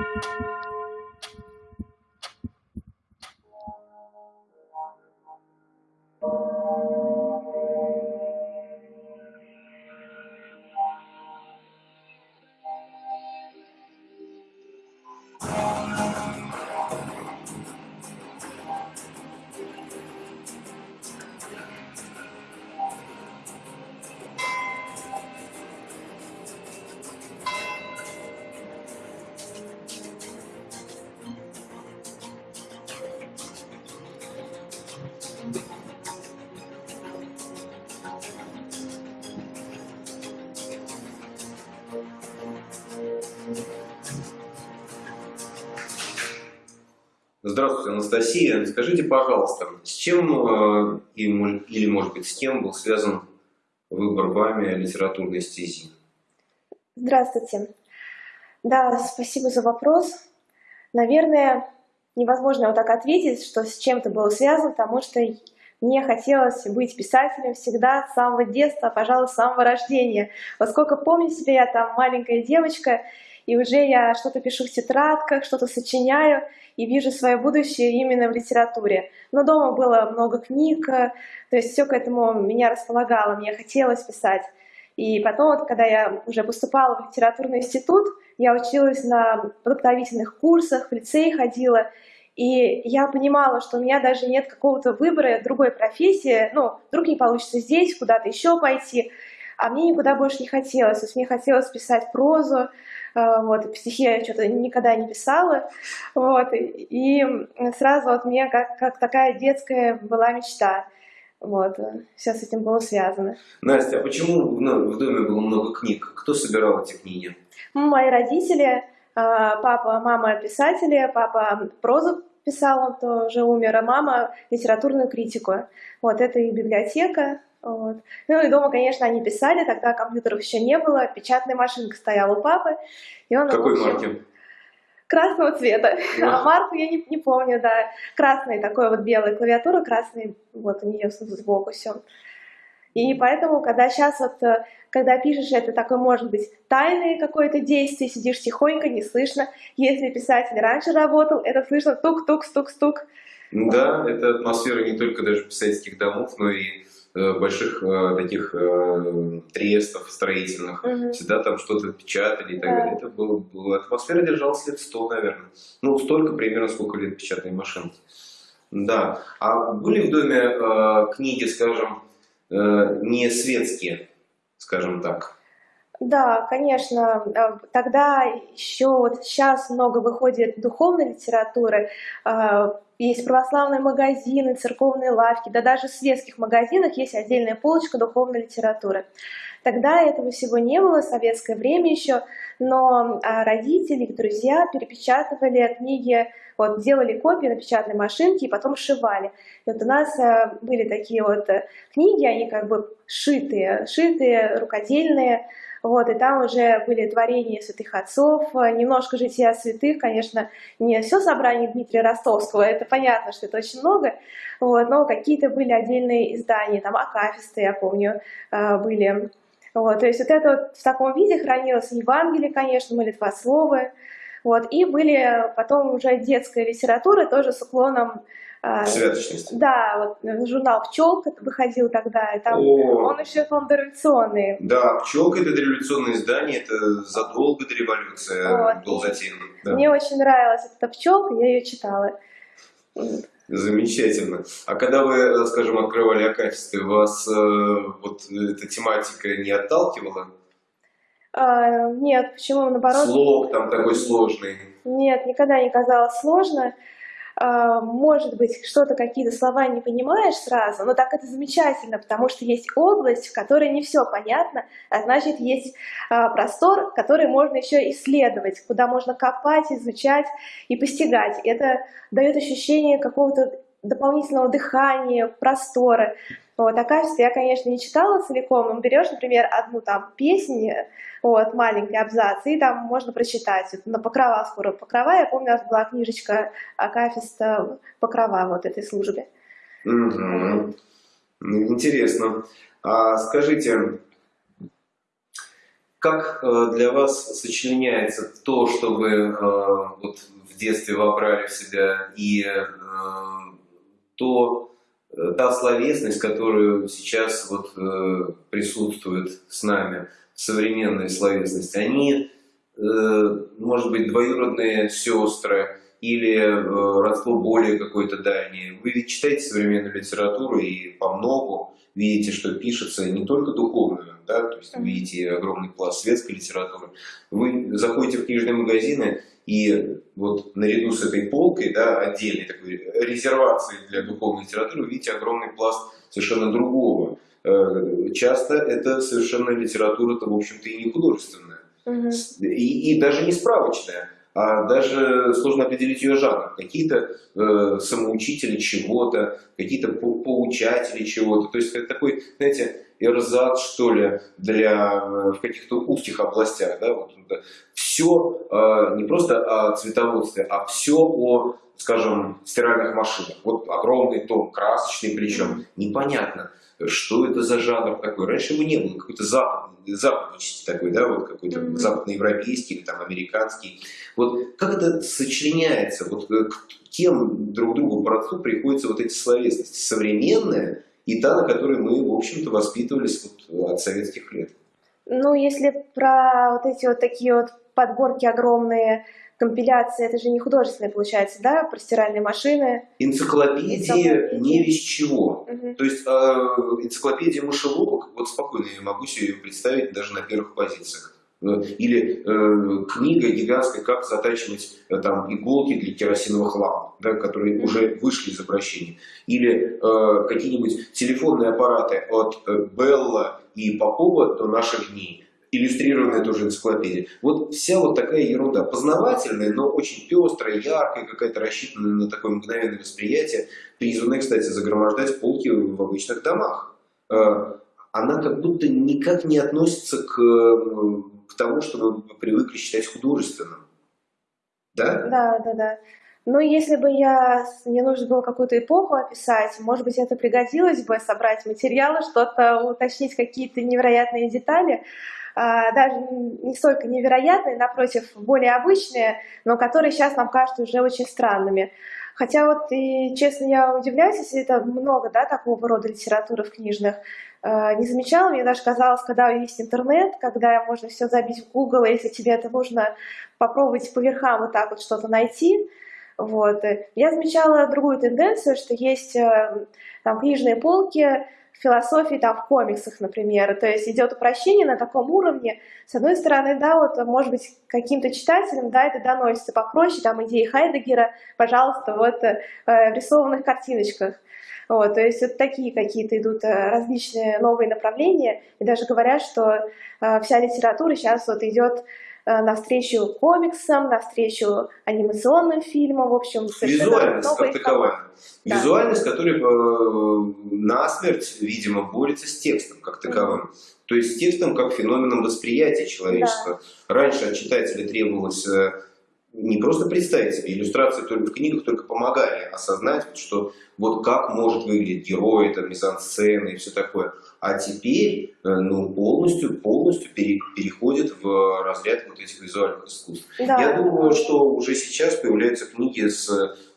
うん。Скажите, пожалуйста, с чем э, или, может быть, с кем был связан выбор вами литературной стези? Здравствуйте. Да, спасибо за вопрос. Наверное, невозможно вот так ответить, что с чем-то было связано, потому что мне хотелось быть писателем всегда с самого детства, пожалуй, с самого рождения. Вот сколько помню себя, я там маленькая девочка, и уже я что-то пишу в тетрадках, что-то сочиняю, и вижу свое будущее именно в литературе. Но дома было много книг, то есть все к этому меня располагало, мне хотелось писать. И потом, вот, когда я уже поступала в литературный институт, я училась на подготовительных курсах, в лицей ходила, и я понимала, что у меня даже нет какого-то выбора другой профессии, ну, вдруг не получится здесь, куда-то еще пойти, а мне никуда больше не хотелось. То есть мне хотелось писать прозу, э, вот, стихи я что-то никогда не писала, вот, и сразу вот мне как, как такая детская была мечта. Вот, все с этим было связано. Настя, а почему ну, в доме было много книг? Кто собирал эти книги? Мои родители, э, папа, мама писатели, папа прозу писал, он тоже умер, а мама литературную критику. Вот, это и библиотека, вот. Ну и дома, конечно, они писали, тогда компьютеров еще не было, печатная машинка стояла у папы. И он, Какой общем, марки? Красного цвета. Да. А марку я не, не помню, да. Красный такой вот белая клавиатура, красный, вот у нее сбоку все. И поэтому, когда сейчас вот, э, когда пишешь, это такое, может быть, тайное какое-то действие, сидишь тихонько, не слышно. Если писатель раньше работал, это слышно тук-тук-стук-стук. Да, это атмосфера не только даже писательских домов, но и больших э, таких э, трестов строительных, угу. всегда там что-то печатали и так да. далее. Это было, было, атмосфера держалась лет сто, наверное. Ну, столько примерно, сколько лет печатной машинки. Да. А были в доме э, книги, скажем, э, не светские, скажем так? Да, конечно. Тогда еще вот сейчас много выходит духовной литературы есть православные магазины, церковные лавки, да даже в светских магазинах есть отдельная полочка духовной литературы. Тогда этого всего не было, советское время еще, но а, родители друзья перепечатывали книги, вот, делали копии на печатной машинке и потом сшивали. И вот у нас а, были такие вот э, книги, они как бы шитые, шитые, рукодельные, вот, и там уже были творения святых отцов, немножко жития святых, конечно, не все собрание Дмитрия Ростовского, это понятно, что это очень много, вот, но какие-то были отдельные издания, там Акафисты, я помню, а, были. Вот, то есть вот это вот в таком виде хранилось Евангелие, конечно, молитвословы, вот, и были потом уже детская литература, тоже с уклоном а, Святочность. Да, вот журнал «Пчелка» выходил тогда, и там О, он еще он дореволюционный. Да, «Пчелка» — это дореволюционное издание, это задолго до революции вот. был затеян. Да. Мне очень нравилась эта «Пчелка», я ее читала. Замечательно. А когда вы, скажем, открывали Акафисты, вас э, вот эта тематика не отталкивала? А, нет, почему? Наоборот. Слог там такой сложный. Нет, никогда не казалось сложно. А, может быть, что-то, какие-то слова не понимаешь сразу, но так это замечательно, потому что есть область, в которой не все понятно, а значит, есть а, простор, который можно еще исследовать, куда можно копать, изучать и постигать. Это дает ощущение какого-то дополнительного дыхания, простора. Вот, а я, конечно, не читала целиком, но берешь, например, одну там песню, вот, маленький абзац, и там можно прочитать. на покрова скоро покрова, я помню, у нас была книжечка Акафиста покрова вот этой службе. Угу. Интересно. А скажите, как э, для вас сочленяется то, что вы э, вот в детстве вобрали в себя, и э, то, та словесность, которую сейчас вот присутствует с нами, современная словесность, они, может быть, двоюродные сестры или родство более какое-то дальнее. Вы ведь читаете современную литературу и по многу видите, что пишется не только духовную, да, то есть видите огромный пласт светской литературы. Вы заходите в книжные магазины, и вот наряду с этой полкой, да, отдельной такой резервацией для духовной литературы, вы видите огромный пласт совершенно другого. Э, часто это совершенно литература-то, в общем-то, и не художественная, угу. и, и даже не справочная а даже сложно определить ее жанр. Какие-то э, самоучители чего-то, какие-то поучатели чего-то. То есть это такой, знаете, эрзат, что ли, для, э, в каких-то узких областях. Да? Вот, все э, не просто о цветоводстве, а все о, скажем, стиральных машинах. Вот огромный том, красочный причем, непонятно что это за жанр такой. Раньше его не было, какой-то западный, западнический такой, да, вот какой-то mm -hmm. западноевропейский или там американский. Вот как это сочленяется, вот э, к кем друг другу родству приходится вот эти словесности, современная и та, на которой мы, в общем-то, воспитывались вот от советских лет. Ну, если про вот эти вот такие вот подборки огромные, компиляции, это же не художественные, получается, да, про стиральные машины. Энциклопедия, энциклопедия. не весь чего. Угу. То есть э, энциклопедия мышеловок, вот спокойно я могу себе ее представить даже на первых позициях. Э, или э, книга гигантская «Как затачивать э, там, иголки для керосиновых ламп», да, которые уже вышли из обращения. Или э, какие-нибудь телефонные аппараты от э, Белла и Попова до наших дней иллюстрированная тоже энциклопедия. Вот вся вот такая ерунда, познавательная, но очень пестрая, яркая, какая-то рассчитанная на такое мгновенное восприятие, призванная, кстати, загромождать полки в обычных домах. Э, она как будто никак не относится к, к тому, что мы привыкли считать художественным. Да? Да, да, да. Но если бы я, мне нужно было какую-то эпоху описать, может быть, это пригодилось бы собрать материалы, что-то уточнить, какие-то невероятные детали. А, даже не столько невероятные, напротив, более обычные, но которые сейчас нам кажутся уже очень странными. Хотя вот, и, честно, я удивляюсь, если это много, да, такого рода литературы в книжных, не замечала, мне даже казалось, когда есть интернет, когда можно все забить в Google, если тебе это нужно попробовать по верхам вот так вот что-то найти, вот. Я замечала другую тенденцию, что есть э, там книжные полки, философии, там, в комиксах, например. То есть идет упрощение на таком уровне. С одной стороны, да, вот, может быть, каким-то читателям, да, это доносится попроще, там, идеи Хайдегера, пожалуйста, вот, э, в рисованных картиночках. Вот, то есть вот такие какие-то идут э, различные новые направления, и даже говорят, что э, вся литература сейчас вот идет Э, навстречу комиксам, навстречу анимационным фильмам, в общем, Визуальность как таковая. Да. Визуальность, которая э, насмерть, видимо, борется с текстом как таковым. Mm -hmm. То есть с текстом как феноменом восприятия человечества. Да. Раньше от читателя требовалось не просто представить себе, иллюстрации только в книгах только помогали осознать, что вот как может выглядеть герой, там, мизансцены и все такое. А теперь э, ну, полностью, полностью пере, переходит в разряд вот этих визуальных искусств. Да. Я думаю, что уже сейчас появляются книги с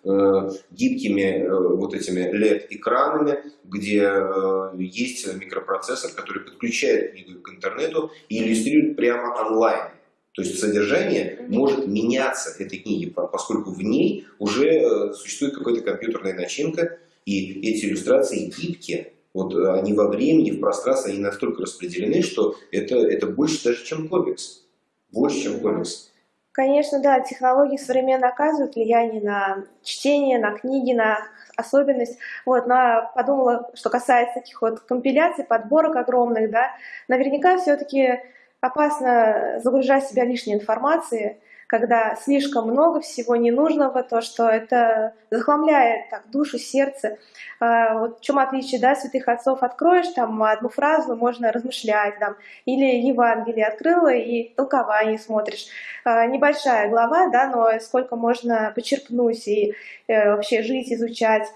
э, гибкими э, вот этими LED-экранами, где э, есть микропроцессор, который подключает книгу к интернету и иллюстрирует прямо онлайн. То есть содержание может меняться этой книги, поскольку в ней уже э, существует какая-то компьютерная начинка, и эти иллюстрации гибкие. Вот э, они во времени, в пространстве, они настолько распределены, что это, это больше даже, чем комикс. Больше, чем комикс. Конечно, да, технологии современно оказывают влияние на чтение, на книги, на особенность. Вот, но подумала, что касается таких вот компиляций, подборок огромных, да, наверняка все-таки опасно загружать себя лишней информацией, когда слишком много всего ненужного, то, что это захламляет так, душу, сердце. А, вот в чем отличие да, святых отцов? Откроешь там одну фразу, можно размышлять, там, или Евангелие открыла и толкование смотришь. А, небольшая глава, да, но сколько можно почерпнуть и э, вообще жить, изучать.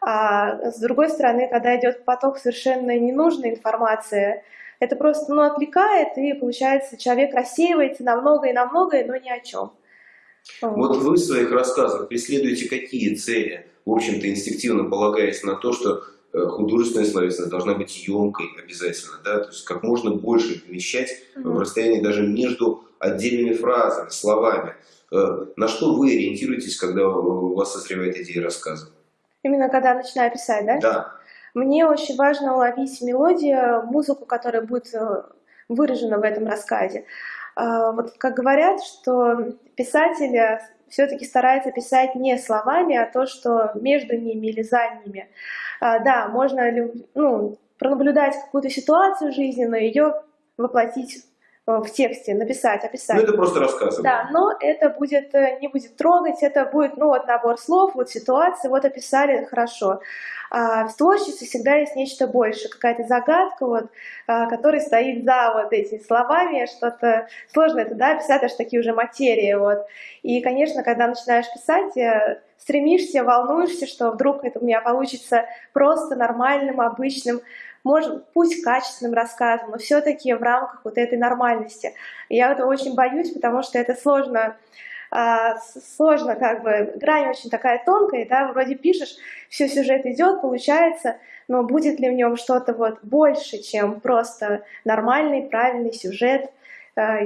А с другой стороны, когда идет поток совершенно ненужной информации, это просто ну, отвлекает, и получается человек рассеивается на многое и на многое, но ни о чем. Вот вы в своих рассказах преследуете какие цели? В общем-то, инстинктивно полагаясь на то, что э, художественная словесность должна быть емкой обязательно, да, то есть как можно больше помещать угу. в расстоянии даже между отдельными фразами, словами. Э, на что вы ориентируетесь, когда у вас созревает идея рассказа? Именно когда начинаю писать, да? Да. Мне очень важно уловить мелодию, музыку, которая будет э, выражена в этом рассказе. А, вот как говорят, что писатель все-таки старается писать не словами, а то, что между ними или за ними. А, да, можно ну, пронаблюдать какую-то ситуацию жизненную, ее воплотить в тексте написать, описать. Ну, это просто рассказ. Да, но это будет, э, не будет трогать, это будет, ну, вот набор слов, вот ситуации, вот описали, хорошо. А в творчестве всегда есть нечто большее, какая-то загадка, вот, а, которая стоит за вот этими словами, что-то сложно это, да, писать аж такие уже материи, вот. И, конечно, когда начинаешь писать, э, стремишься, волнуешься, что вдруг это у меня получится просто нормальным, обычным, может, пусть качественным рассказом, но все-таки в рамках вот этой нормальности. Я это очень боюсь, потому что это сложно, а, сложно как бы, грань очень такая тонкая, да, вроде пишешь, все сюжет идет, получается, но будет ли в нем что-то вот больше, чем просто нормальный, правильный сюжет, а,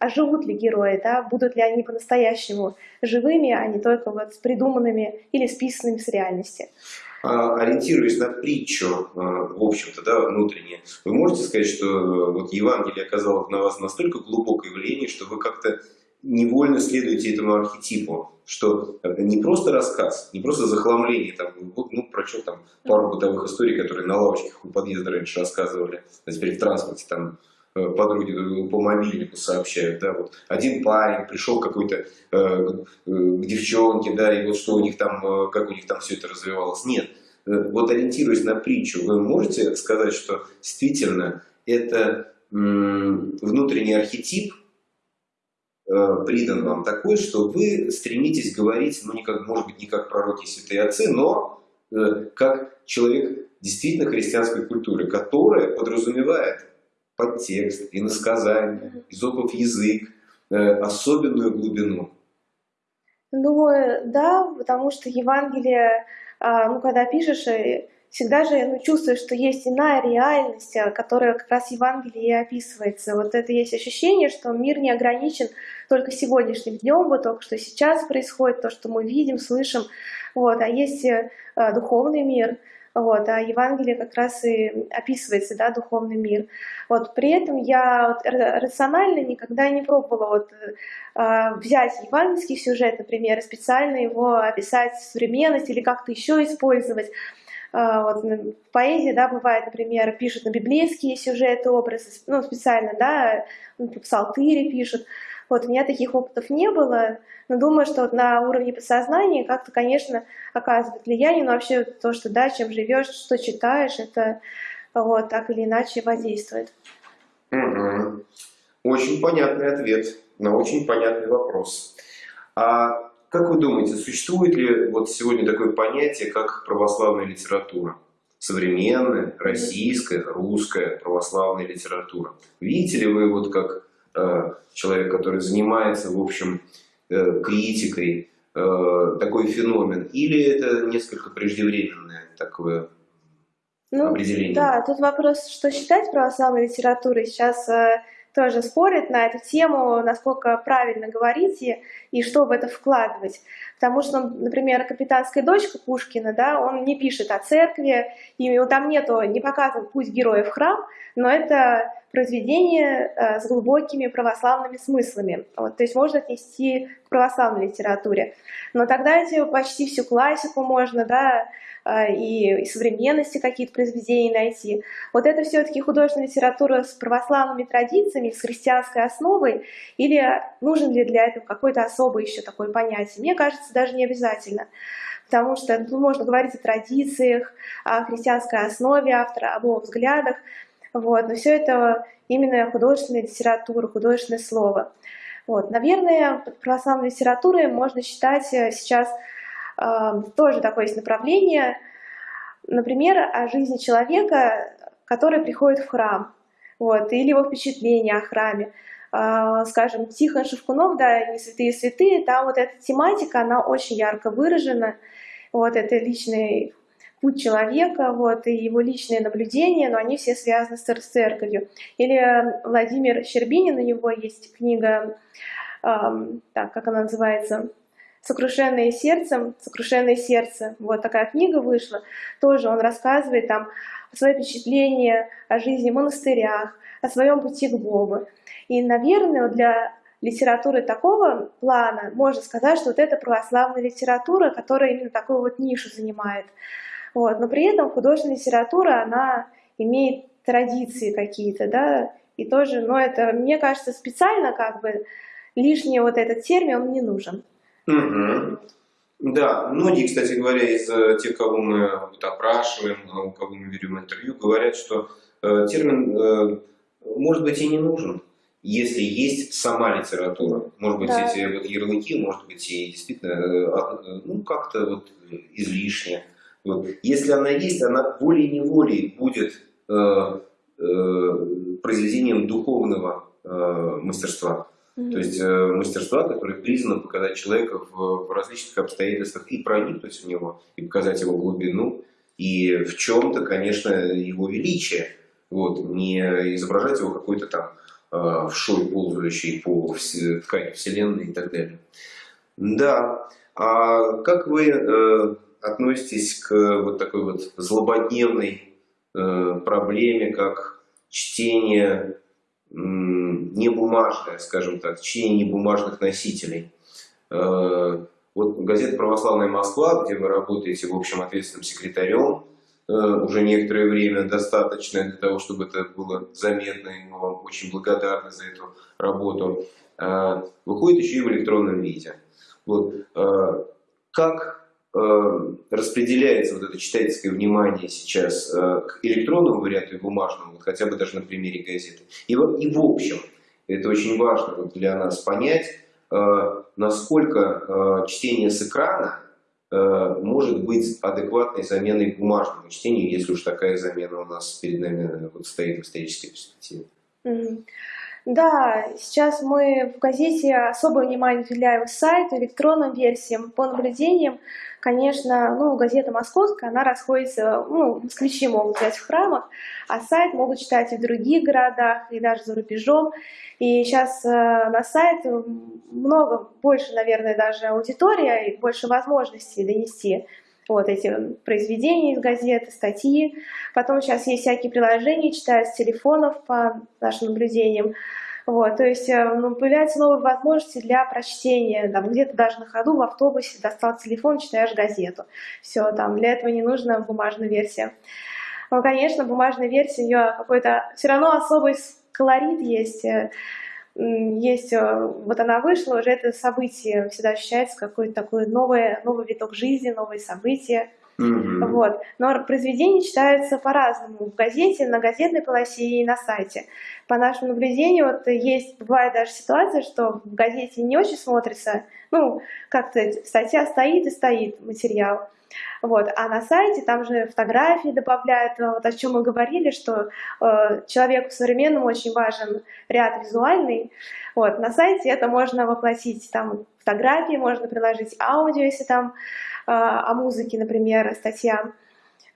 а живут ли герои, да, будут ли они по-настоящему живыми, а не только вот с придуманными или списанными с реальности. А, ориентируясь на притчу, а, в общем-то, да, внутренне, вы можете сказать, что э, вот Евангелие оказало на вас настолько глубокое влияние, что вы как-то невольно следуете этому архетипу, что это не просто рассказ, не просто захламление, там, ну, про что там, пару бытовых историй, которые на лавочках у подъезда раньше рассказывали, а теперь в транспорте там э, подруги по мобильнику сообщают, да, вот один парень пришел какой-то э, э, к девчонке, да, и вот что у них там, э, как у них там все это развивалось. Нет, Э, вот ориентируясь на притчу, вы можете сказать, что действительно это внутренний архетип э, придан вам такой, что вы стремитесь говорить, ну, не как, может быть, не как пророки святые отцы, но э, как человек действительно христианской культуры, которая подразумевает подтекст, иносказание, изопов язык, особенную глубину. Думаю, да, потому что Евангелие а, ну, когда пишешь, э, всегда же ну, чувствуешь, что есть иная реальность, э, которая как раз в Евангелии и описывается. Вот это есть ощущение, что мир не ограничен только сегодняшним днем, вот только что сейчас происходит, то, что мы видим, слышим, вот, а есть э, духовный мир, вот, а Евангелие как раз и описывается, да, духовный мир. Вот, при этом я вот, рационально никогда не пробовала вот, э, взять евангельский сюжет, например, специально его описать в современность или как-то еще использовать. Э, вот, в поэзии, да, бывает, например, пишут на библейские сюжеты, образы, ну, специально, да, ну, псалтыри пишут. Вот, у меня таких опытов не было, но думаю, что на уровне подсознания как-то, конечно, оказывает влияние, но вообще то, что, да, чем живешь, что читаешь, это вот, так или иначе воздействует. Очень понятный ответ на очень понятный вопрос. А как вы думаете, существует ли вот сегодня такое понятие, как православная литература? Современная, российская, русская православная литература. Видите ли вы вот как человек, который занимается, в общем, э, критикой, э, такой феномен? Или это несколько преждевременное такое ну, определение? Да, тут вопрос, что считать православной литературой. Сейчас э, тоже спорят на эту тему, насколько правильно говорить и, и что в это вкладывать. Потому что, например, «Капитанская дочка» Пушкина, да, он не пишет о церкви, и там нету, не показан путь героя в храм, но это произведение э, с глубокими православными смыслами. Вот, то есть можно отнести к православной литературе. Но тогда эти почти всю классику можно, да, э, и, и современности какие-то произведения найти. Вот это все-таки художественная литература с православными традициями, с христианской основой, или нужен ли для этого какой-то особый еще такое понятие? Мне кажется, даже не обязательно потому что ну, можно говорить о традициях, о христианской основе автора, об его взглядах, вот, но все это именно художественная литература, художественное слово. Вот, наверное, православной литературой можно считать э, сейчас э, тоже такое есть направление, например, о жизни человека, который приходит в храм. вот, или его впечатления о храме. А, скажем, Тихон Шевкунов, да, «Не святые святые», там вот эта тематика, она очень ярко выражена, вот, это личный путь человека, вот, и его личные наблюдения, но они все связаны с церковью. Или Владимир Щербинин, у него есть книга, эм, так, как она называется, «Сокрушенное сердцем», «Сокрушенное сердце», вот такая книга вышла, тоже он рассказывает там свои впечатления о жизни в монастырях, о своем пути к Богу. И, наверное, для литературы такого плана можно сказать, что вот это православная литература, которая именно такую вот нишу занимает. Вот. Но при этом художественная литература, она имеет традиции какие-то, да, и тоже, но это, мне кажется, специально как бы лишний вот этот термин, он не нужен. Угу. Да, многие, кстати говоря, из э, тех, кого мы опрашиваем, у кого мы берем интервью, говорят, что э, термин э, может быть и не нужен, если есть сама литература. Может быть, да. эти вот ярлыки, может быть, и действительно э, ну, как-то вот излишне. Вот. Если она есть, она волей-неволей будет э, э, произведением духовного э, мастерства. Mm -hmm. То есть э, мастерства, которое признано показать человека в, в различных обстоятельствах и проникнуть в него, и показать его глубину, и в чем-то, конечно, его величие. Вот, не изображать его какой-то там э, вшой, ползающий по ткани Вселенной и так далее. Да, а как вы э, относитесь к вот такой вот злободневной э, проблеме, как чтение не бумажное, скажем так, чтение небумажных носителей. Э, вот газета «Православная Москва», где вы работаете, в общем, ответственным секретарем, э, уже некоторое время достаточно для того, чтобы это было заметно, и мы вам очень благодарны за эту работу, э, выходит еще и в электронном виде. Вот. Как распределяется вот это читательское внимание сейчас э, к электронному варианту и бумажному, вот хотя бы даже на примере газеты. И, и в общем, это очень важно вот для нас понять, э, насколько чтение с экрана может быть адекватной заменой бумажному чтению, если уж такая замена у нас перед нами вот стоит в исторической перспективе. Да, сейчас мы в газете особое внимание уделяем сайту, электронным версиям, по наблюдениям. Конечно, ну, газета московская, она расходится, ну, москвичи могут взять в храмах, а сайт могут читать и в других городах, и даже за рубежом. И сейчас э, на сайт много, больше, наверное, даже аудитория, и больше возможностей донести вот эти произведения из газеты, статьи. Потом сейчас есть всякие приложения, читают с телефонов по нашим наблюдениям. Вот, то есть э, ну, появляются новые возможности для прочтения, там, где-то даже на ходу в автобусе достал телефон, читаешь газету. Все, там, для этого не нужна бумажная версия. Но, конечно, бумажная версия, у нее какой-то все равно особый колорит есть, э, есть, э, вот она вышла, уже это событие всегда ощущается какой-то такой новый, новый виток жизни, новые события. Mm Вот. Но произведения читаются по-разному. В газете, на газетной полосе и на сайте. По нашему наблюдению, вот есть, бывает даже ситуация, что в газете не очень смотрится, ну, как-то статья стоит и стоит материал. Вот. А на сайте там же фотографии добавляют, вот о чем мы говорили, что э, человеку современному очень важен ряд визуальный. Вот. На сайте это можно воплотить, там фотографии, можно приложить аудио, если там э, о музыке, например, статья.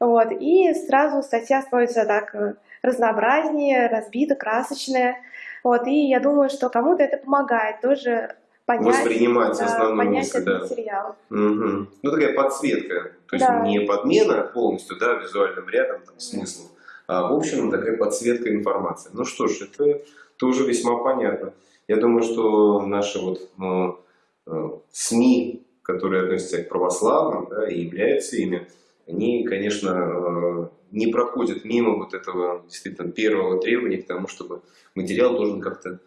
Вот. И сразу статья становится так э, разнообразнее, разбита, красочная. Вот. И я думаю, что кому-то это помогает тоже понять, воспринимать основную понять мысль, да. материал. Угу. Ну, такая подсветка, то есть да. не подмена полностью, да, визуальным рядом там, смыслов, а в общем такая подсветка информации. Ну что ж, это тоже весьма понятно. Я думаю, что наши вот ну, э, СМИ, которые относятся к православным да, и являются ими, они, конечно, э, не проходят мимо вот этого действительно первого требования к тому, чтобы материал должен как-то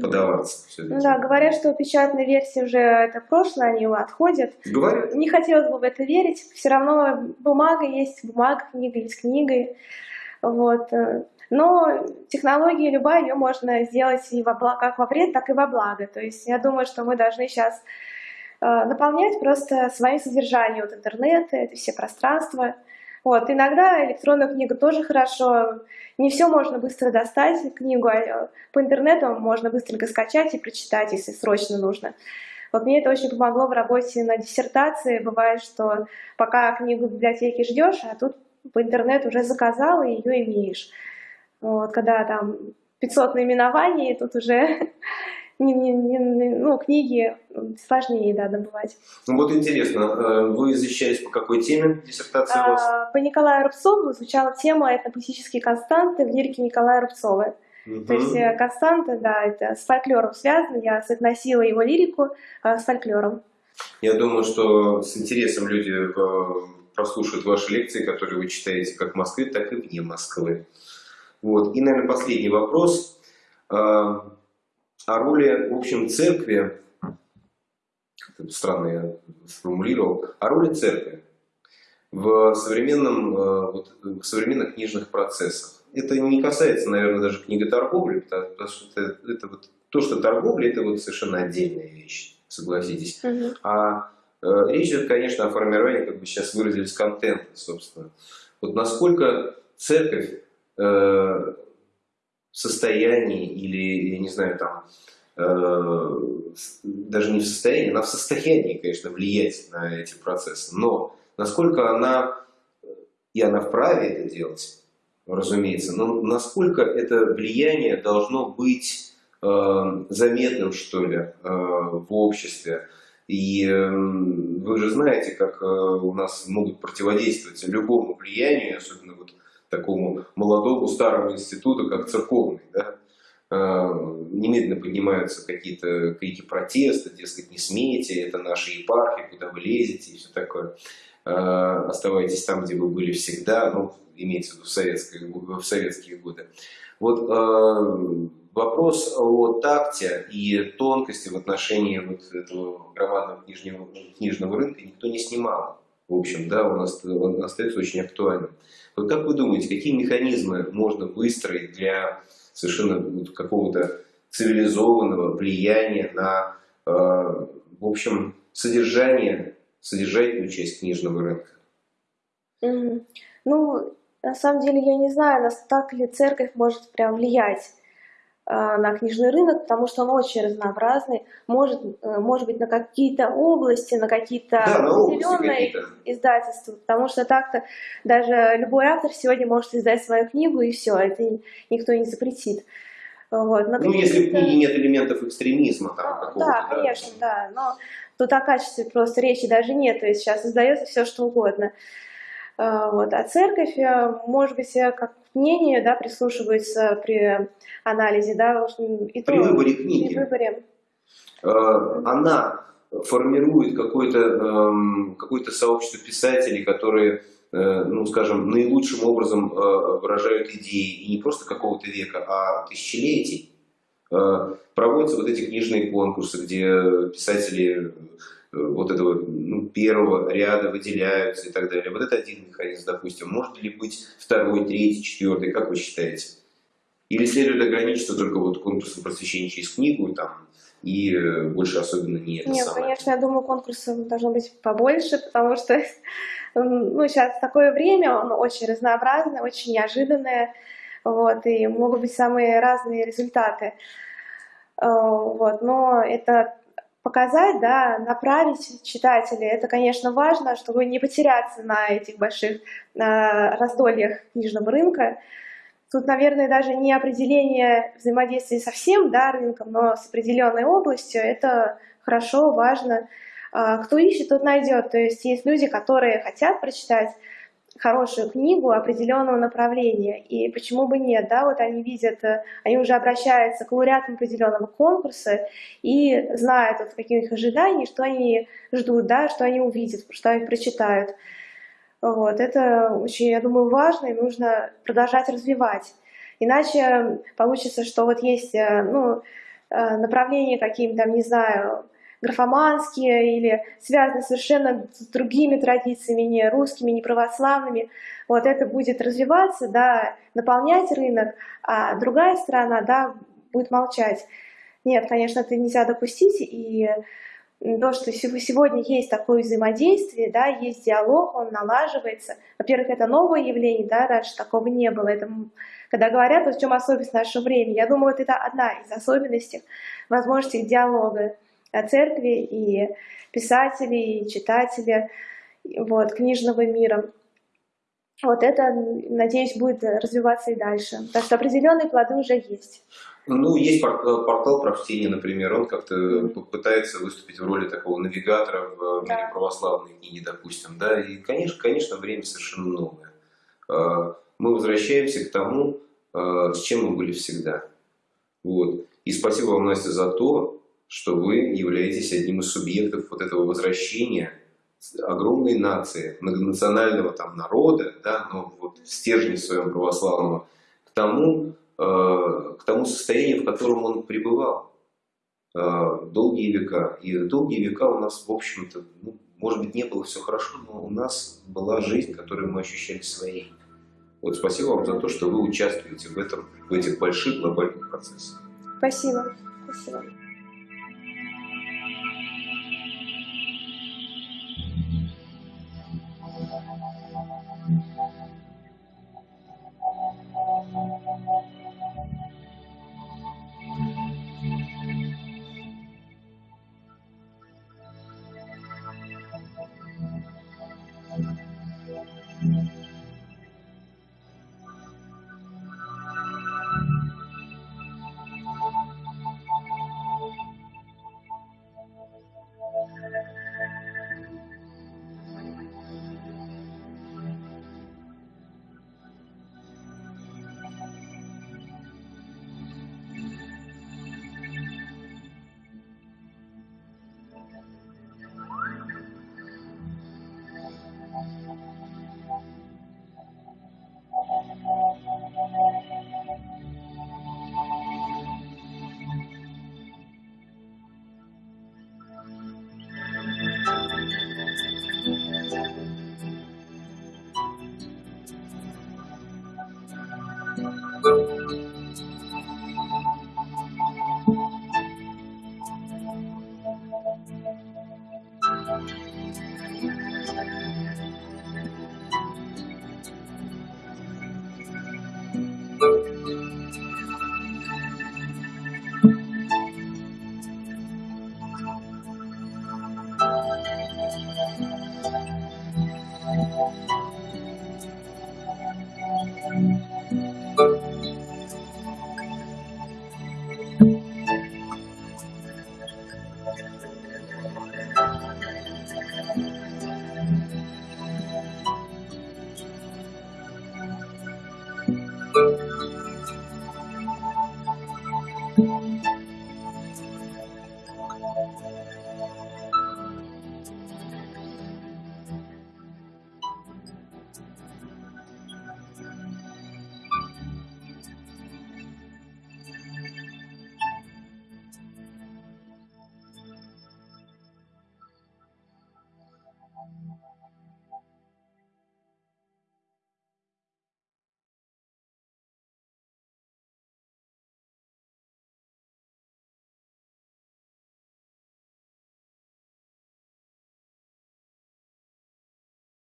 подаваться. Ну да, говорят, что печатные версии уже это прошлое, они отходят. Говорят. Не хотелось бы в это верить. Все равно бумага есть бумага, книга есть книга. Вот. Э. Но технология любая, ее можно сделать и во благо, как во вред, так и во благо. То есть я думаю, что мы должны сейчас э, наполнять просто своим содержанием вот интернета, это все пространства, Вот, иногда электронная книга тоже хорошо. Не все можно быстро достать книгу, а по интернету можно быстренько скачать и прочитать, если срочно нужно. Вот мне это очень помогло в работе на диссертации. Бывает, что пока книгу в библиотеке ждешь, а тут по интернету уже заказал и ее имеешь. Вот, когда там 500 наименований, тут уже не, не, не, ну, книги сложнее, да, добывать. Ну вот интересно, э, вы защищались по какой теме диссертации у вас? А, по Николаю Рубцову звучала тема «Этнополитические константы в лирике Николая Рубцова». Угу. То есть э, константы, да, это с фольклором связано, я соотносила его лирику а, с фольклором. Я думаю, что с интересом люди э, прослушают ваши лекции, которые вы читаете как в Москве, так и вне Москвы. Вот. И, наверное, последний вопрос о роли, в общем, церкви, странно я сформулировал, о роли церкви в, современном, э, вот, в современных книжных процессах. Это не касается, наверное, даже книготорговли, потому что это, это вот, то, что торговля, это вот совершенно отдельная вещь, согласитесь. Угу. А э, речь идет, конечно, о формировании, как бы сейчас выразились, контента, собственно. Вот насколько церковь э, состоянии или, я не знаю, там, э, даже не в состоянии, она в состоянии, конечно, влиять на эти процессы, но насколько она, и она вправе это делать, разумеется, но насколько это влияние должно быть э, заметным, что ли, э, в обществе, и э, вы же знаете, как э, у нас могут противодействовать любому влиянию, особенно вот такому молодому старому институту, как церковный, да, а, немедленно поднимаются какие-то крики протеста, дескать, не смейте, это наши епархи, куда вы лезете и все такое. А, оставайтесь там, где вы были всегда, ну, имеется в виду в советские, в советские годы. Вот а, вопрос о такте и тонкости в отношении вот этого громадного книжного, книжного рынка никто не снимал. В общем, да, он остается очень актуальным. Вот как вы думаете, какие механизмы можно выстроить для совершенно какого-то цивилизованного влияния на, э, в общем, содержание, содержательную часть книжного рынка? Mm. Ну, на самом деле я не знаю, так ли церковь может прям влиять на книжный рынок, потому что он очень разнообразный, может, э, может быть на какие-то области, на какие-то да, определенные издательства, потому что так-то даже любой автор сегодня может издать свою книгу и все, это никто не запретит. Вот. ну, если в книге нет элементов экстремизма там какого-то. Да, конечно, да, но тут о качестве просто речи даже нет, то есть сейчас издается все, что угодно. А, вот. А церковь, э, может быть, э, как мнение, да, прислушивается при анализе, да, и при выборе книги. При выборе. А, она формирует какое-то эм, какое сообщество писателей, которые, э, ну, скажем, наилучшим образом выражают идеи и не просто какого-то века, а тысячелетий. Проводятся вот эти книжные конкурсы, где писатели вот этого ну, первого ряда выделяются и так далее. Вот это один механизм, допустим. Может ли быть второй, третий, четвертый, как вы считаете? Или следует ограничиться только вот конкурсом просвещения через книгу там, и э, больше особенно не это Нет, самое? конечно, я думаю, конкурсов должно быть побольше, потому что ну, сейчас такое время, оно очень разнообразное, очень неожиданное, вот, и могут быть самые разные результаты. Э, вот, но это показать, да, направить читателей. Это, конечно, важно, чтобы не потеряться на этих больших на раздольях книжного рынка. Тут, наверное, даже не определение взаимодействия со всем да, рынком, но с определенной областью. Это хорошо, важно. А, кто ищет, тот найдет. То есть есть люди, которые хотят прочитать хорошую книгу определенного направления. И почему бы нет, да, вот они видят, э, они уже обращаются к лауреатам определенного конкурса и знают, вот, каких их ожиданий, что они ждут, да, что они увидят, что они прочитают. Вот, это очень, я думаю, важно и нужно продолжать развивать. Иначе получится, что вот есть э, ну, э, направления какие-то, не знаю, графоманские или связаны совершенно с другими традициями, не русскими, не православными, вот это будет развиваться, да, наполнять рынок, а другая сторона, да, будет молчать. Нет, конечно, это нельзя допустить, и то, что сегодня есть такое взаимодействие, да, есть диалог, он налаживается. Во-первых, это новое явление, да, раньше такого не было. Это, когда говорят, вот в чем особенность нашего времени, я думаю, вот это одна из особенностей возможности диалога о церкви и писателей, и читателей вот, книжного мира. Вот это, надеюсь, будет развиваться и дальше. Так что определенные плоды уже есть. Ну, есть портал прочтения, например, он как-то пытается выступить в роли такого навигатора в мире да. православной книги, допустим, да, и, конечно, конечно, время совершенно новое. А, мы возвращаемся к тому, с чем мы были всегда. Вот. И спасибо вам, Настя, за то, что вы являетесь одним из субъектов вот этого возвращения огромной нации, многонационального там народа, да, но вот в стержне своем православного, к тому, э, к тому состоянию, в котором он пребывал э, долгие века. И долгие века у нас, в общем-то, ну, может быть, не было все хорошо, но у нас была жизнь, которую мы ощущали своей. Вот спасибо вам за то, что вы участвуете в этом, в этих больших глобальных процессах. Спасибо. Спасибо.